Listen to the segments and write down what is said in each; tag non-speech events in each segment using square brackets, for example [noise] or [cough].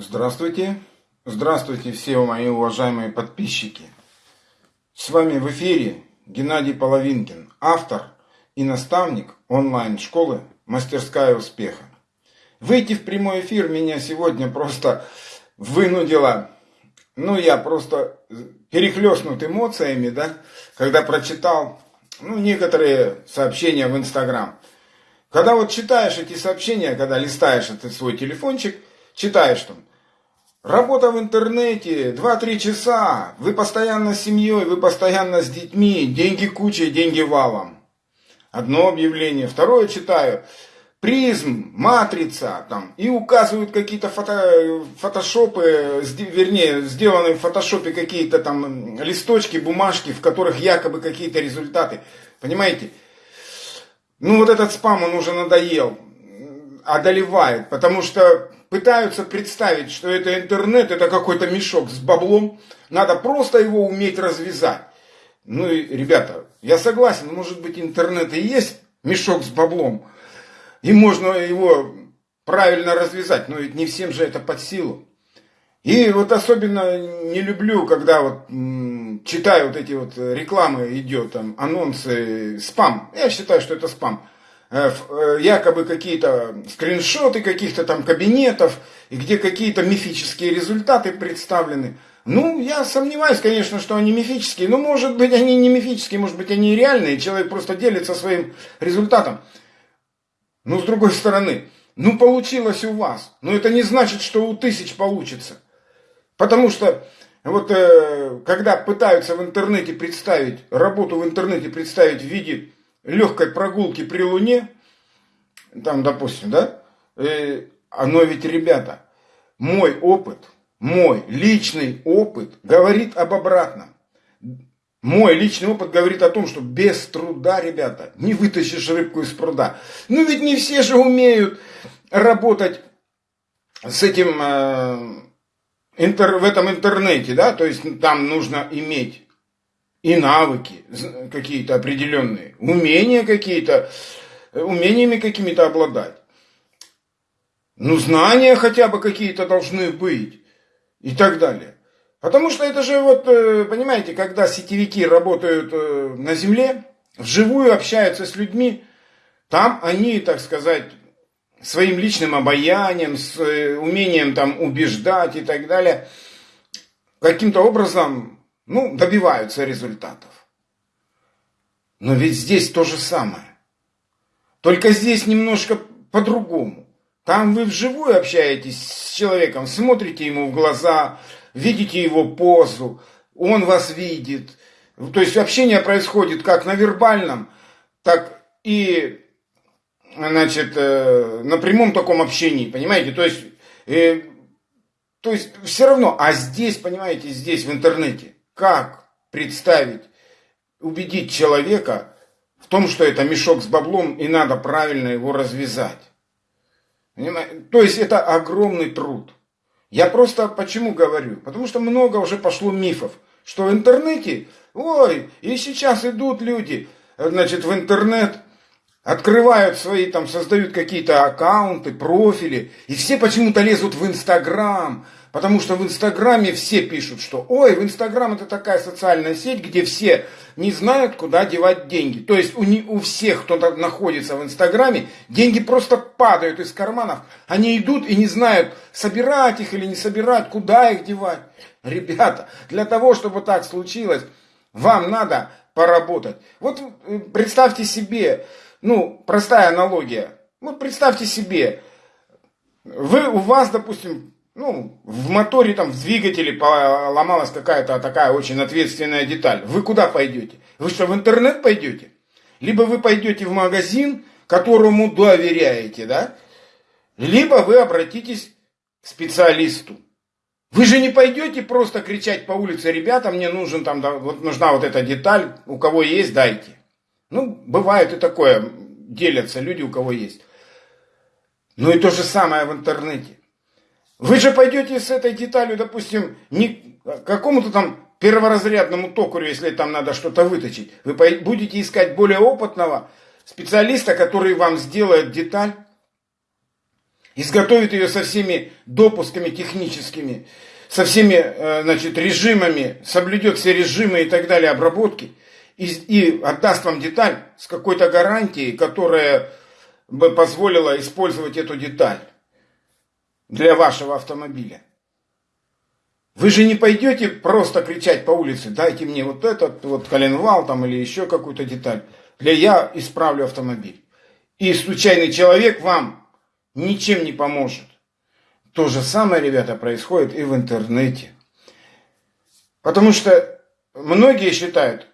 Здравствуйте, здравствуйте все мои уважаемые подписчики. С вами в эфире Геннадий Половинкин, автор и наставник онлайн-школы «Мастерская успеха». Выйти в прямой эфир меня сегодня просто вынудило, ну я просто перехлестнут эмоциями, да, когда прочитал, ну, некоторые сообщения в Инстаграм. Когда вот читаешь эти сообщения, когда листаешь этот свой телефончик, читаешь там, Работа в интернете, 2-3 часа, вы постоянно с семьей, вы постоянно с детьми, деньги кучей, деньги валом. Одно объявление, второе читаю, призм, матрица, там, и указывают какие-то фото, фотошопы, вернее, сделанные в фотошопе какие-то там листочки, бумажки, в которых якобы какие-то результаты. Понимаете? Ну вот этот спам, он уже надоел, одолевает, потому что пытаются представить, что это интернет, это какой-то мешок с баблом, надо просто его уметь развязать. Ну и, ребята, я согласен, может быть интернет и есть мешок с баблом, и можно его правильно развязать, но ведь не всем же это под силу. И вот особенно не люблю, когда вот читаю вот эти вот рекламы, идет там анонсы, спам. Я считаю, что это спам. Э, э, якобы какие-то скриншоты каких-то там кабинетов, и где какие-то мифические результаты представлены. Ну, я сомневаюсь, конечно, что они мифические, но может быть они не мифические, может быть они реальные, человек просто делится своим результатом. Но с другой стороны, ну получилось у вас, но это не значит, что у тысяч получится. Потому что вот э, когда пытаются в интернете представить, работу в интернете представить в виде легкой прогулки при Луне, там, допустим, да, э, оно ведь, ребята, мой опыт, мой личный опыт говорит об обратном. Мой личный опыт говорит о том, что без труда, ребята, не вытащишь рыбку из пруда. Ну ведь не все же умеют работать с этим э, интер, в этом интернете, да, то есть там нужно иметь и навыки какие-то определенные, умения какие-то, умениями какими-то обладать. Ну, знания хотя бы какие-то должны быть и так далее. Потому что это же вот, э, понимаете, когда сетевики работают э, на земле, вживую общаются с людьми, там они, так сказать, своим личным обаянием, с э, умением там убеждать и так далее, каким-то образом ну, добиваются результатов. Но ведь здесь то же самое. Только здесь немножко по-другому. Там вы вживую общаетесь с человеком, смотрите ему в глаза, видите его позу, он вас видит. То есть общение происходит как на вербальном, так и значит, э, на прямом таком общении, понимаете? То есть, э, то есть все равно, а здесь, понимаете, здесь в интернете, как представить, убедить человека в том, что это мешок с баблом и надо правильно его развязать. Понимаете? То есть это огромный труд. Я просто почему говорю? Потому что много уже пошло мифов, что в интернете, ой, и сейчас идут люди, значит, в интернет, открывают свои, там, создают какие-то аккаунты, профили, и все почему-то лезут в Инстаграм, Потому что в Инстаграме все пишут, что ой, в Инстаграм это такая социальная сеть, где все не знают, куда девать деньги. То есть у, не, у всех, кто находится в Инстаграме, деньги просто падают из карманов. Они идут и не знают, собирать их или не собирать, куда их девать. Ребята, для того, чтобы так случилось, вам надо поработать. Вот э, представьте себе, ну, простая аналогия. Вот представьте себе, вы, у вас, допустим, ну, в моторе, там, в двигателе поломалась какая-то такая очень ответственная деталь. Вы куда пойдете? Вы что, в интернет пойдете? Либо вы пойдете в магазин, которому доверяете, да? Либо вы обратитесь к специалисту. Вы же не пойдете просто кричать по улице, ребята, мне нужен там, да, вот нужна вот эта деталь, у кого есть, дайте. Ну, бывает и такое, делятся люди, у кого есть. Ну и то же самое в интернете. Вы же пойдете с этой деталью, допустим, не какому-то там перворазрядному токарю, если там надо что-то выточить. Вы будете искать более опытного специалиста, который вам сделает деталь. изготовит ее со всеми допусками техническими, со всеми э, значит, режимами, соблюдет все режимы и так далее обработки, и, и отдаст вам деталь с какой-то гарантией, которая бы позволила использовать эту деталь для вашего автомобиля. Вы же не пойдете просто кричать по улице, дайте мне вот этот вот коленвал там или еще какую-то деталь, для я исправлю автомобиль. И случайный человек вам ничем не поможет. То же самое, ребята, происходит и в интернете. Потому что многие считают,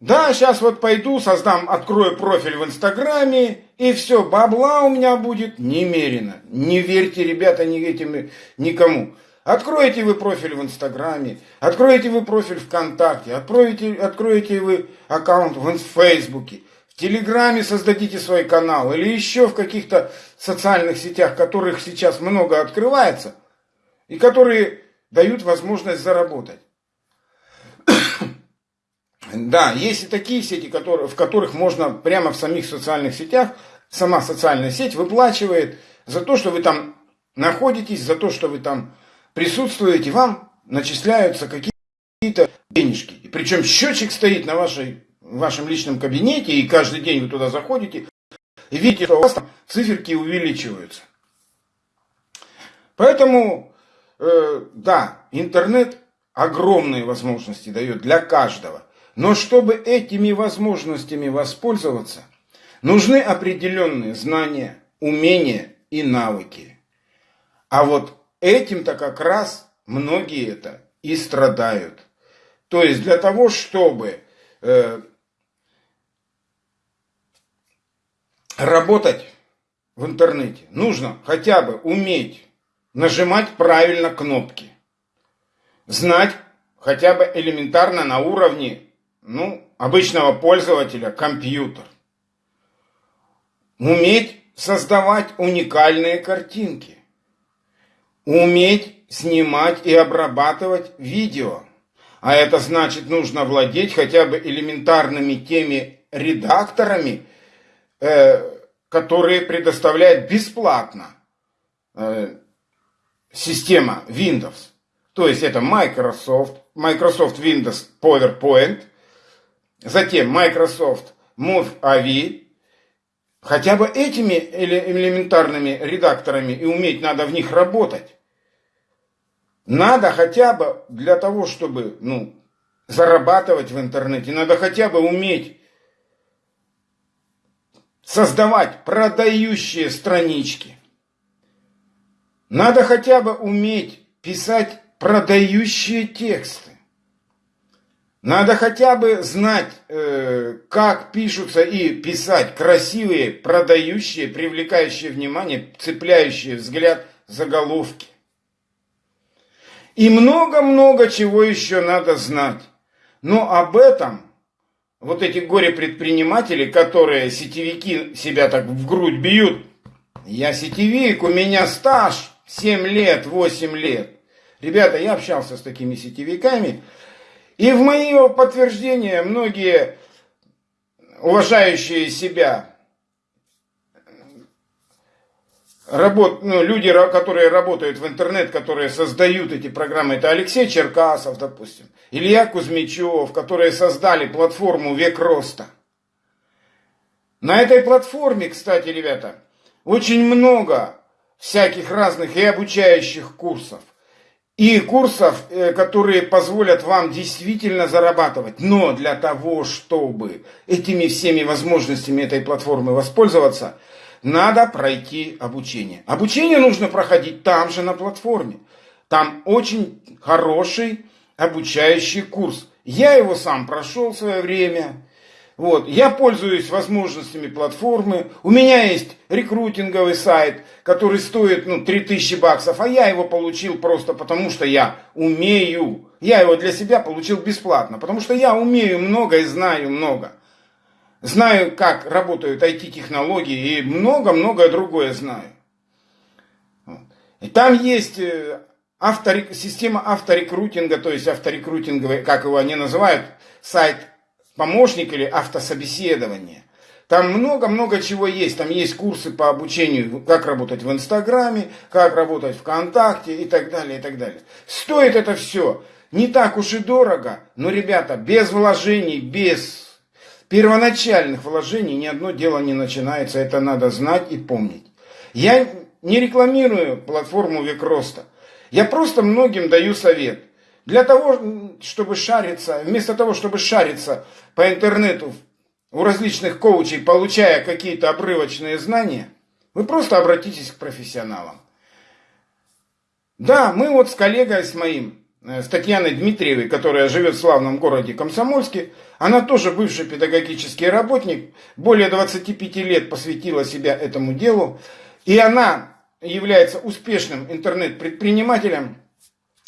да, сейчас вот пойду, создам, открою профиль в Инстаграме, и все, бабла у меня будет немерено. Не верьте, ребята, ни этим, никому. Откроете вы профиль в Инстаграме, откроете вы профиль ВКонтакте, откроете, откроете вы аккаунт в Фейсбуке, в Телеграме создадите свой канал или еще в каких-то социальных сетях, которых сейчас много открывается, и которые дают возможность заработать. Да, есть и такие сети, которые, в которых можно прямо в самих социальных сетях, сама социальная сеть выплачивает за то, что вы там находитесь, за то, что вы там присутствуете, вам начисляются какие-то денежки. И причем счетчик стоит на вашей, вашем личном кабинете, и каждый день вы туда заходите, и видите, что у вас там циферки увеличиваются. Поэтому, э, да, интернет огромные возможности дает для каждого. Но чтобы этими возможностями воспользоваться, нужны определенные знания, умения и навыки. А вот Этим-то как раз многие это и страдают. То есть для того, чтобы э, работать в интернете, нужно хотя бы уметь нажимать правильно кнопки. Знать хотя бы элементарно на уровне ну, обычного пользователя компьютер. Уметь создавать уникальные картинки уметь снимать и обрабатывать видео. А это значит, нужно владеть хотя бы элементарными теми редакторами, э, которые предоставляет бесплатно э, система Windows. То есть это Microsoft, Microsoft Windows PowerPoint, затем Microsoft MoveAvi, Хотя бы этими элементарными редакторами и уметь надо в них работать. Надо хотя бы для того, чтобы ну, зарабатывать в интернете, надо хотя бы уметь создавать продающие странички. Надо хотя бы уметь писать продающие тексты. Надо хотя бы знать, э, как пишутся и писать красивые, продающие, привлекающие внимание, цепляющие взгляд заголовки. И много-много чего еще надо знать. Но об этом вот эти горе-предприниматели, которые сетевики себя так в грудь бьют, я сетевик, у меня стаж 7 лет, 8 лет. Ребята, я общался с такими сетевиками, и в мое подтверждение многие уважающие себя работ, ну, люди, которые работают в интернет, которые создают эти программы, это Алексей Черкасов, допустим, Илья Кузьмичев, которые создали платформу «Век роста». На этой платформе, кстати, ребята, очень много всяких разных и обучающих курсов, и курсов, э, которые позволят вам действительно зарабатывать. Но для того, чтобы этими всеми возможностями этой платформы воспользоваться – надо пройти обучение. Обучение нужно проходить там же на платформе. Там очень хороший обучающий курс. Я его сам прошел в свое время. Вот. Я пользуюсь возможностями платформы. У меня есть рекрутинговый сайт, который стоит ну, 3000 баксов, а я его получил просто потому, что я умею. Я его для себя получил бесплатно, потому что я умею много и знаю много знаю, как работают IT-технологии и много-многое другое знаю. И там есть э, авторек... система авторекрутинга, то есть авторекрутинговый, как его они называют, сайт помощник или автособеседование. Там много-много чего есть. Там есть курсы по обучению, как работать в Инстаграме, как работать ВКонтакте и так далее, и так далее. Стоит это все не так уж и дорого, но, ребята, без вложений, без первоначальных вложений ни одно дело не начинается. Это надо знать и помнить. Я не рекламирую платформу Век Роста. Я просто многим даю совет. Для того, чтобы шариться, вместо того, чтобы шариться по интернету у различных коучей, получая какие-то обрывочные знания, вы просто обратитесь к профессионалам. Да, мы вот с коллегой с моим, э, с Татьяной Дмитриевой, которая живет в славном городе Комсомольске, она тоже бывший педагогический работник, более 25 лет посвятила себя этому делу, и она является успешным интернет-предпринимателем,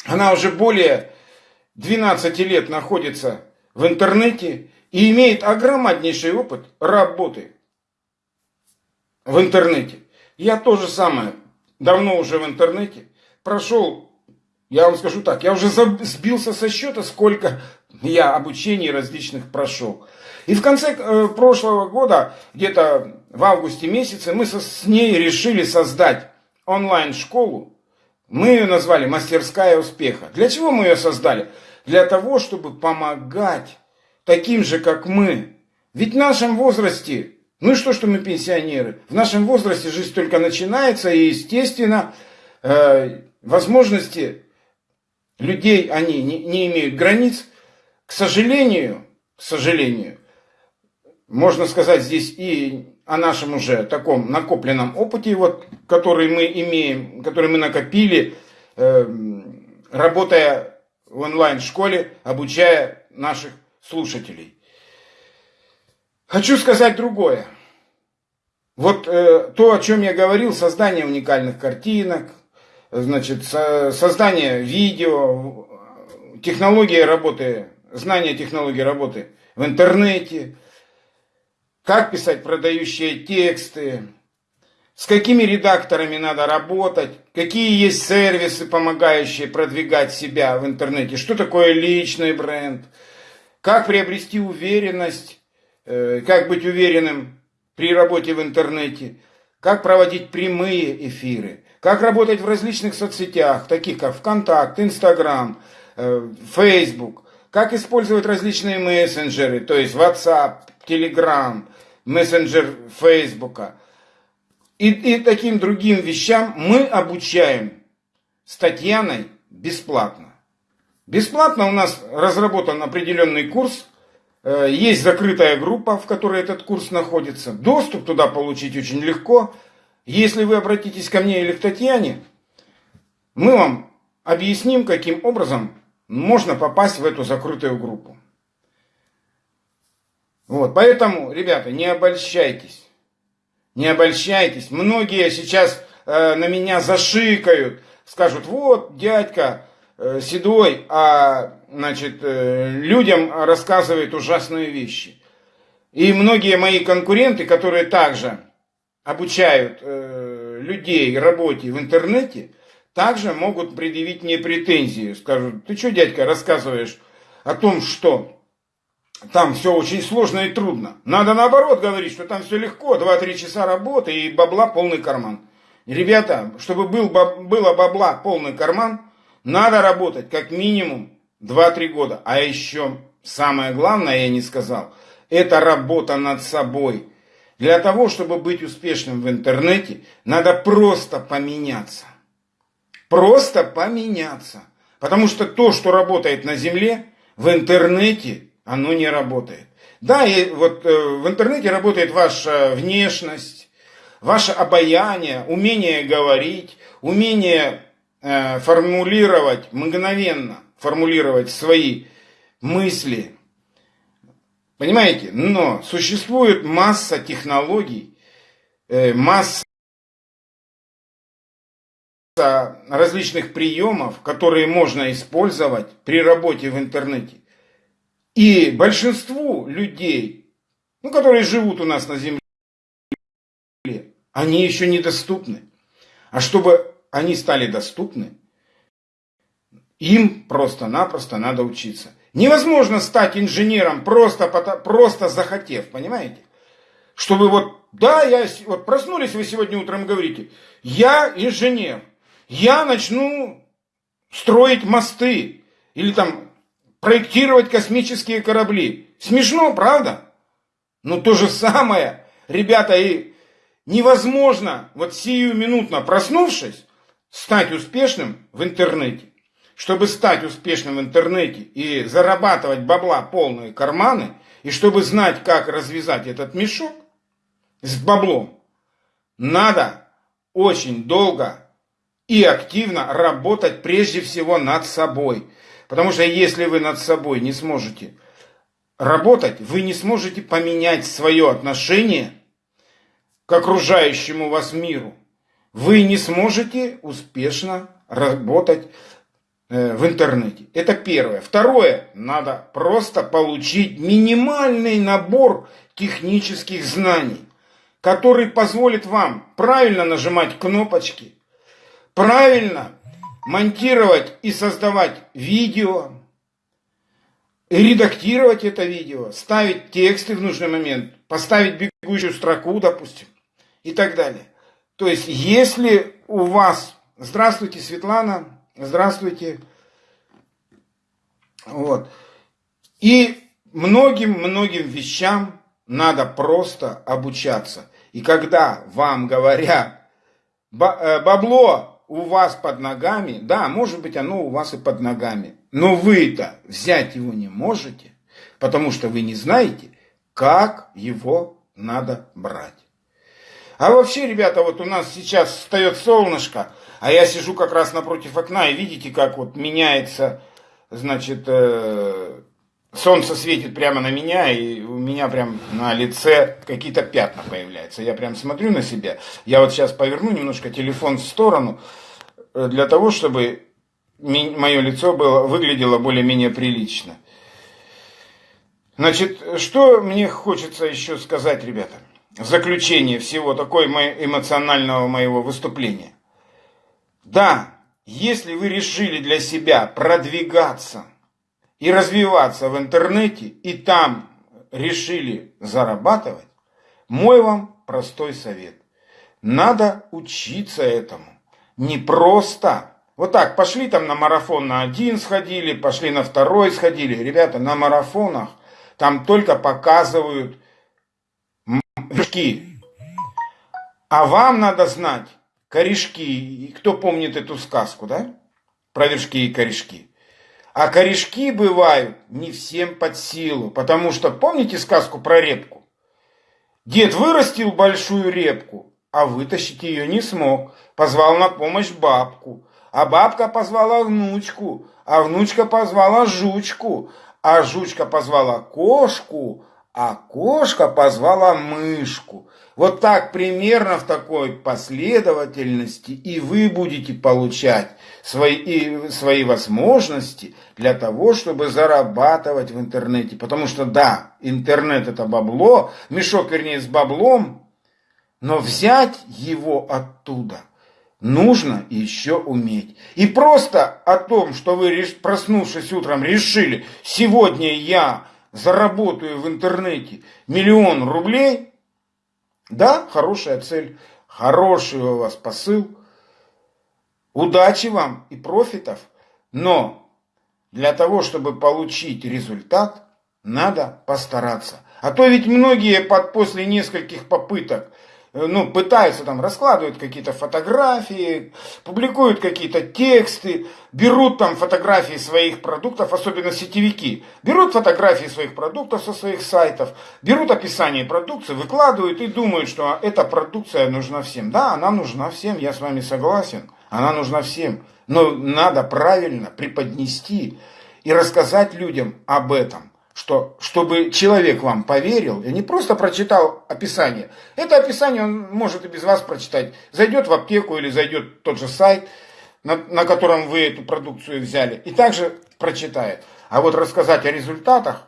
она уже более 12 лет находится в интернете и имеет огромнейший опыт работы в интернете. Я тоже самое, давно уже в интернете, прошел, я вам скажу так, я уже сбился со счета, сколько я обучений различных прошел. И в конце э, прошлого года, где-то в августе месяце, мы с ней решили создать онлайн-школу. Мы ее назвали «Мастерская успеха». Для чего мы ее создали? Для того, чтобы помогать таким же, как мы. Ведь в нашем возрасте, ну и что, что мы пенсионеры, в нашем возрасте жизнь только начинается, и, естественно, э, возможности людей, они не, не имеют границ. К сожалению, к сожалению, можно сказать здесь и о нашем уже таком накопленном опыте, вот, который мы имеем, который мы накопили, э, работая в онлайн-школе, обучая наших слушателей. Хочу сказать другое. Вот э, то, о чем я говорил, создание уникальных картинок, значит, со, создание видео, технология работы, знание технологии работы в интернете, как писать продающие тексты, с какими редакторами надо работать, какие есть сервисы, помогающие продвигать себя в интернете, что такое личный бренд – как приобрести уверенность, э, как быть уверенным при работе в интернете, как проводить прямые эфиры, как работать в различных соцсетях, таких как ВКонтакт, Инстаграм, э, Фейсбук, как использовать различные мессенджеры, то есть WhatsApp, Telegram, мессенджер Фейсбука. И, и таким другим вещам мы обучаем с Татьяной бесплатно. Бесплатно у нас разработан определенный курс, э, есть закрытая группа, в которой этот курс находится. Доступ туда получить очень легко. Если вы обратитесь ко мне или к Татьяне, мы вам объясним, каким образом можно попасть в эту закрытую группу. Вот, поэтому, ребята, не обольщайтесь. Не обольщайтесь. Многие сейчас э, на меня зашикают, скажут, вот, дядька, седой, а значит, э, людям рассказывает ужасные вещи. И многие мои конкуренты, которые также обучают э, людей работе в интернете, также могут предъявить мне претензии. Скажут, ты что, дядька, рассказываешь о том, что там все очень сложно и трудно. Надо наоборот говорить, что там все легко, 2-3 часа работы и бабла полный карман. Ребята, чтобы был, было бабла полный карман, надо работать как минимум 2-3 года. А еще самое главное, я не сказал, это работа над собой. Для того, чтобы быть успешным в интернете, надо просто поменяться. Просто поменяться. Потому что то, что работает на земле, в интернете оно не работает. Да, и вот э, в интернете работает ваша внешность, ваше обаяние, умение говорить, умение Э, формулировать, мгновенно формулировать свои мысли. Понимаете? Но существует масса технологий, э, масса различных приемов, которые можно использовать при работе в интернете. И большинству людей, ну, которые живут у нас на Земле, они еще недоступны. А чтобы они стали доступны, им просто-напросто надо учиться. Невозможно стать инженером, просто, просто захотев, понимаете? Чтобы вот, да, я, вот проснулись вы сегодня утром говорите, я инженер, я начну строить мосты или там проектировать космические корабли. Смешно, правда? Но то же самое, ребята, и невозможно вот сию минутно проснувшись, стать успешным в интернете. Чтобы стать успешным в интернете и зарабатывать бабла полные карманы, и чтобы знать, как развязать этот мешок с баблом, надо очень долго и активно работать прежде всего над собой. Потому что если вы над собой не сможете работать, вы не сможете поменять свое отношение к окружающему вас миру. Вы не сможете успешно работать э, в интернете. Это первое. Второе, надо просто получить минимальный набор технических знаний, который позволит вам правильно нажимать кнопочки, правильно монтировать и создавать видео, редактировать это видео, ставить тексты в нужный момент, поставить бегущую строку, допустим, и так далее. То есть, если у вас... Здравствуйте, Светлана. Здравствуйте. Вот. И многим-многим вещам надо просто обучаться. И когда вам говорят, э, бабло у вас под ногами, да, может быть, оно у вас и под ногами, но вы-то взять его не можете, потому что вы не знаете, как его надо брать. А вообще, ребята, вот у нас сейчас встает солнышко, а я сижу как раз напротив окна, и видите, как вот меняется, значит, э, солнце светит прямо на меня, и у меня прям на лице какие-то пятна появляются. Я прям смотрю на себя. Я вот сейчас поверну немножко телефон в сторону, э, для того, чтобы мое лицо было, выглядело более-менее прилично. Значит, что мне хочется еще сказать, ребята, заключение всего такой эмоционального моего выступления. Да, если вы решили для себя продвигаться и развиваться в интернете, и там решили зарабатывать, мой вам простой совет. Надо учиться этому. Не просто. Вот так, пошли там на марафон на один сходили, пошли на второй сходили. Ребята, на марафонах там только показывают вершки. А вам надо знать корешки. Кто помнит эту сказку, да? Про вершки и корешки. А корешки бывают не всем под силу, потому что, помните сказку про репку? Дед вырастил большую репку, а вытащить ее не смог. Позвал на помощь бабку. А бабка позвала внучку, а внучка позвала жучку, а жучка позвала кошку, а кошка позвала мышку. Вот так примерно в такой последовательности и вы будете получать свои, и свои возможности для того, чтобы зарабатывать в интернете. Потому что да, интернет это бабло, мешок вернее с баблом, но взять его оттуда нужно еще уметь. И просто о том, что вы, проснувшись утром, решили, сегодня я заработаю в интернете миллион рублей, да, хорошая цель, хороший у вас посыл, удачи вам и профитов, но для того, чтобы получить результат, надо постараться. А то ведь многие под, после нескольких попыток ну, пытаются там, раскладывают какие-то фотографии, публикуют какие-то тексты, берут там фотографии своих продуктов, особенно сетевики, берут фотографии своих продуктов со своих сайтов, берут описание продукции, выкладывают и думают, что эта продукция нужна всем. Да, она нужна всем, я с вами согласен, она нужна всем, но надо правильно преподнести и рассказать людям об этом что чтобы человек вам поверил и не просто прочитал описание. Это описание он может и без вас прочитать. Зайдет в аптеку или зайдет в тот же сайт, на, на котором вы эту продукцию взяли, и также прочитает. А вот рассказать о результатах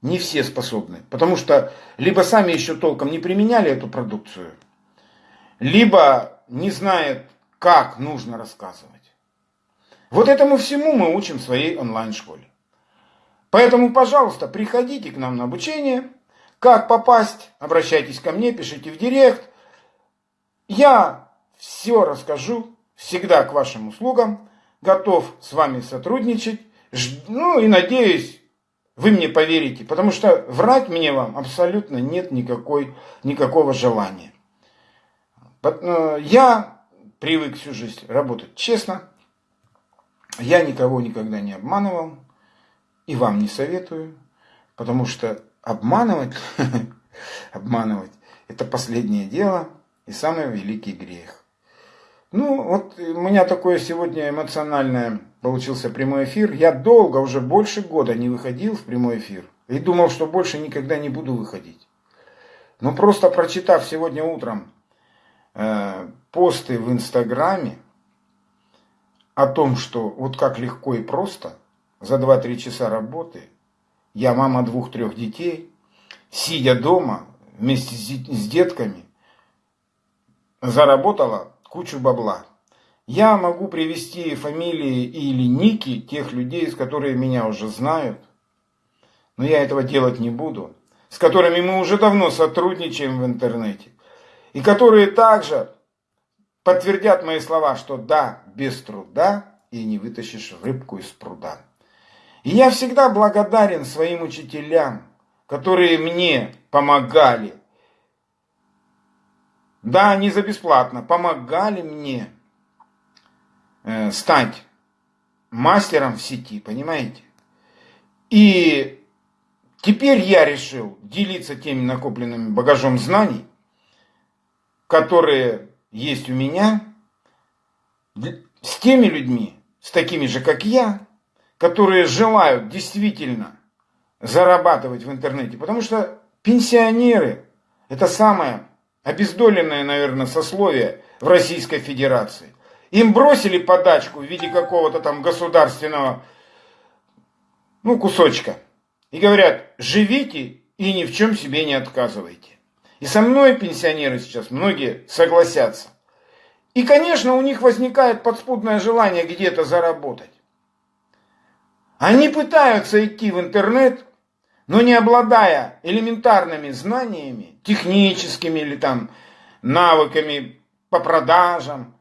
не все способны, потому что либо сами еще толком не применяли эту продукцию, либо не знают, как нужно рассказывать. Вот этому всему мы учим в своей онлайн-школе. Поэтому, пожалуйста, приходите к нам на обучение. как попасть, обращайтесь ко мне, пишите в директ. Я все расскажу, всегда к вашим услугам, готов с вами сотрудничать. Ну и надеюсь, вы мне поверите, потому что врать мне вам абсолютно нет никакой, никакого желания. Э, я привык всю жизнь работать честно. Я никого никогда не обманывал. И вам не советую. Потому что обманывать, [laughs] обманывать, это последнее дело и самый великий грех. Ну, вот у меня такое сегодня эмоциональное получился прямой эфир. Я долго, уже больше года не выходил в прямой эфир. И думал, что больше никогда не буду выходить. Но просто прочитав сегодня утром э, посты в Инстаграме о том, что вот как легко и просто за 2-3 часа работы я мама двух-трех детей, сидя дома вместе с детками, заработала кучу бабла. Я могу привести фамилии или ники тех людей, с которыми меня уже знают, но я этого делать не буду, с которыми мы уже давно сотрудничаем в интернете, и которые также подтвердят мои слова, что да, без труда и не вытащишь рыбку из пруда. И я всегда благодарен своим учителям, которые мне помогали. Да, не за бесплатно, помогали мне э, стать мастером в сети, понимаете? И теперь я решил делиться теми накопленными багажом знаний, которые есть у меня, с теми людьми, с такими же, как я, которые желают действительно зарабатывать в интернете. Потому что пенсионеры – это самое обездоленное, наверное, сословие в Российской Федерации. Им бросили подачку в виде какого-то там государственного ну, кусочка. И говорят, живите и ни в чем себе не отказывайте. И со мной пенсионеры сейчас многие согласятся. И, конечно, у них возникает подспудное желание где-то заработать. Они пытаются идти в интернет, но не обладая элементарными знаниями, техническими или там навыками по продажам,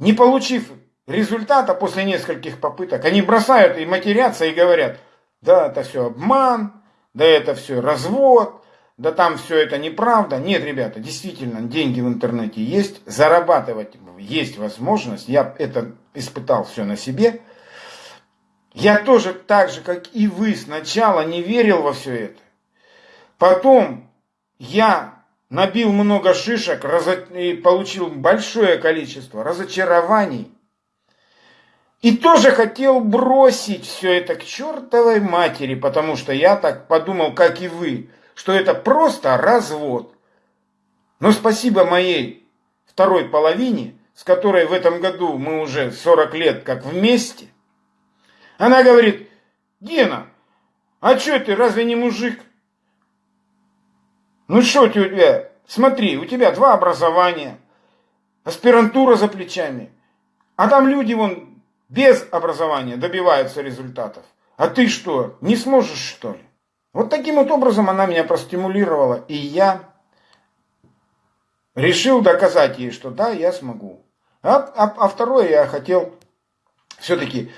не получив результата после нескольких попыток, они бросают и матерятся и говорят, да, это все обман, да это все развод, да там все это неправда. Нет, ребята, действительно, деньги в интернете есть, зарабатывать есть возможность. Я это испытал все на себе. Я тоже так же, как и вы, сначала не верил во все это. Потом я набил много шишек и получил большое количество разочарований. И тоже хотел бросить все это к чертовой матери, потому что я так подумал, как и вы, что это просто развод. Но спасибо моей второй половине, с которой в этом году мы уже 40 лет как вместе – она говорит, Гена, а что ты, разве не мужик? Ну что у тебя, смотри, у тебя два образования, аспирантура за плечами, а там люди вон без образования добиваются результатов. А ты что, не сможешь что ли? Вот таким вот образом она меня простимулировала, и я решил доказать ей, что да, я смогу. А, а, а второе я хотел все-таки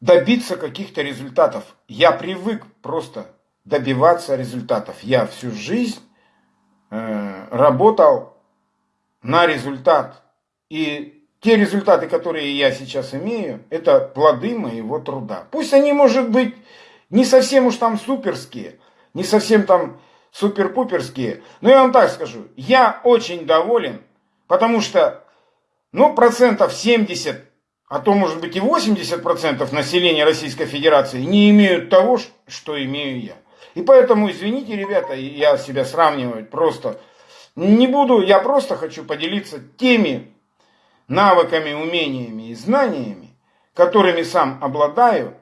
добиться каких-то результатов. Я привык просто добиваться результатов. Я всю жизнь э, работал на результат. И те результаты, которые я сейчас имею, это плоды моего труда. Пусть они, может быть, не совсем уж там суперские, не совсем там супер-пуперские, но я вам так скажу, я очень доволен, потому что, ну, процентов 70 а то, может быть, и 80% населения Российской Федерации не имеют того, что имею я. И поэтому, извините, ребята, я себя сравниваю просто не буду, я просто хочу поделиться теми навыками, умениями и знаниями, которыми сам обладаю,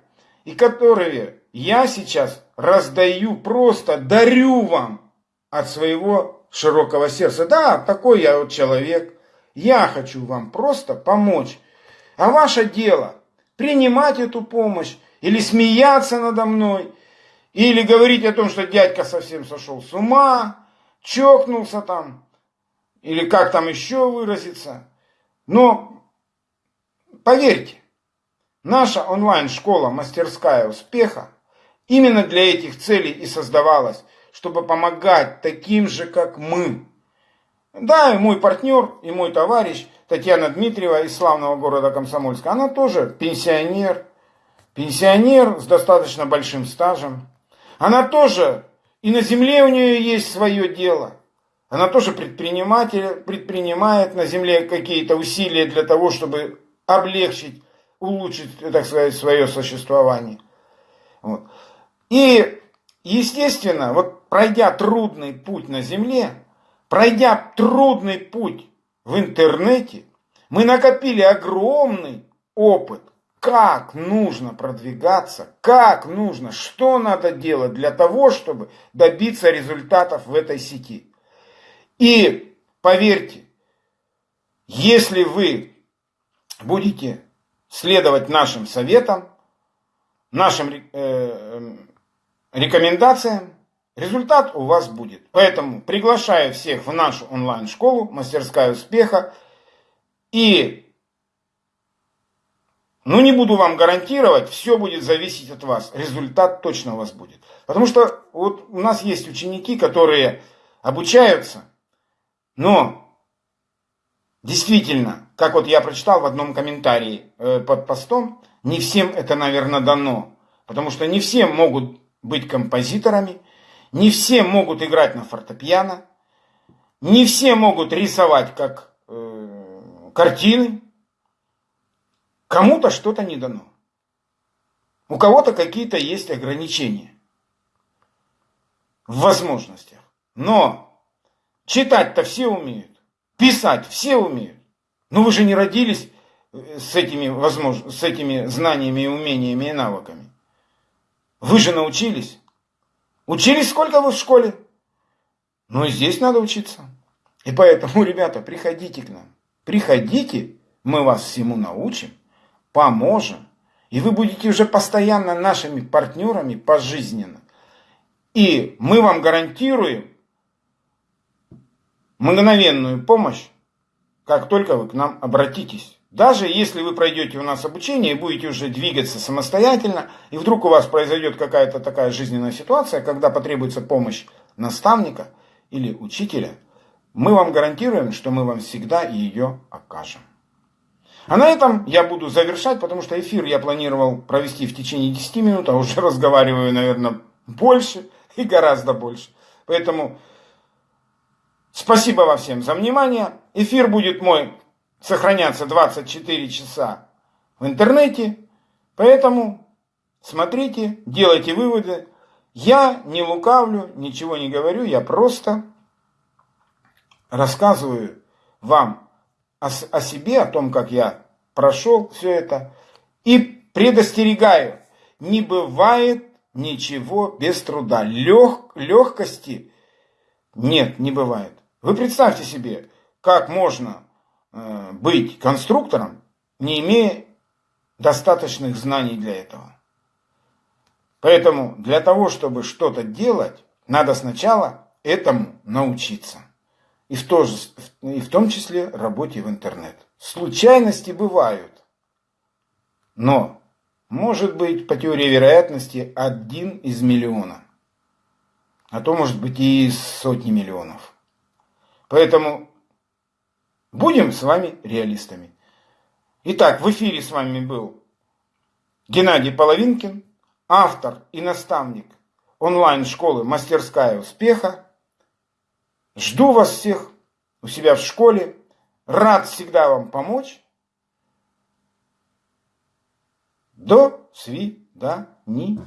и которые я сейчас раздаю, просто дарю вам от своего широкого сердца. Да, такой я вот человек. Я хочу вам просто помочь а ваше дело принимать эту помощь или смеяться надо мной, Или говорить о том, что дядька совсем сошел с ума, чокнулся там, или как там еще выразиться. Но поверьте, наша онлайн-школа «Мастерская успеха» именно для этих целей и создавалась, чтобы помогать таким же, как мы. Да, и мой партнер, и мой товарищ Татьяна Дмитриева из славного города Комсомольска, она тоже пенсионер, пенсионер с достаточно большим стажем. Она тоже, и на земле у нее есть свое дело. Она тоже предприниматель, предпринимает на земле какие-то усилия для того, чтобы облегчить, улучшить, так сказать, свое существование. Вот. И, естественно, вот пройдя трудный путь на земле, пройдя трудный путь в интернете, мы накопили огромный опыт как нужно продвигаться, как нужно, что надо делать для того, чтобы добиться результатов в этой сети. И поверьте, если вы будете следовать нашим советам, нашим э, эм, рекомендациям, результат у вас будет. Поэтому приглашаю всех в нашу онлайн-школу «Мастерская успеха». И ну, не буду вам гарантировать, все будет зависеть от вас. Результат точно у вас будет. Потому что вот у нас есть ученики, которые обучаются, но действительно, как вот я прочитал в одном комментарии э, под постом, не всем это, наверное, дано. Потому что не все могут быть композиторами, не все могут играть на фортепиано, не все могут рисовать как э, картины, Кому-то что-то не дано. У кого-то какие-то есть ограничения в возможностях. Но читать-то все умеют. Писать все умеют. Но вы же не родились э, с этими, возможно, с этими знаниями умениями и навыками. Вы же научились. Учились сколько вы в школе? Ну и здесь надо учиться. И поэтому, [laughs] ребята, приходите к нам. Приходите, мы вас всему научим поможем. И вы будете уже постоянно нашими партнерами пожизненно. И мы вам гарантируем мгновенную помощь, как только вы к нам обратитесь. Даже если вы пройдете у нас обучение и будете уже двигаться самостоятельно, и вдруг у вас произойдет какая-то такая жизненная ситуация, когда потребуется помощь наставника или учителя, мы вам гарантируем, что мы вам всегда ее окажем. А на этом я буду завершать, потому что эфир я планировал провести в течение 10 минут, а уже [laughs] разговариваю, наверное, больше и гораздо больше. Поэтому спасибо вам всем за внимание. Эфир будет мой сохраняться 24 часа в интернете. Поэтому смотрите, делайте выводы. Я не лукавлю, ничего не говорю, я просто рассказываю вам о, о себе, о том, как я прошел все это. И предостерегаю, не бывает ничего без труда. Лег, легкости нет, не бывает. Вы представьте себе, как можно быть конструктором, не имея достаточных знаний для этого. Поэтому для того, чтобы что-то делать, надо сначала этому научиться и в, то же, и в том числе работе в интернет. Случайности бывают, но может быть по теории вероятности один из миллиона, а то может быть и сотни миллионов. Поэтому будем с вами реалистами. Итак, в эфире с вами был Геннадий Половинкин, автор и наставник онлайн-школы «Мастерская успеха», Жду вас всех у себя в школе. Рад всегда вам помочь. До свидания.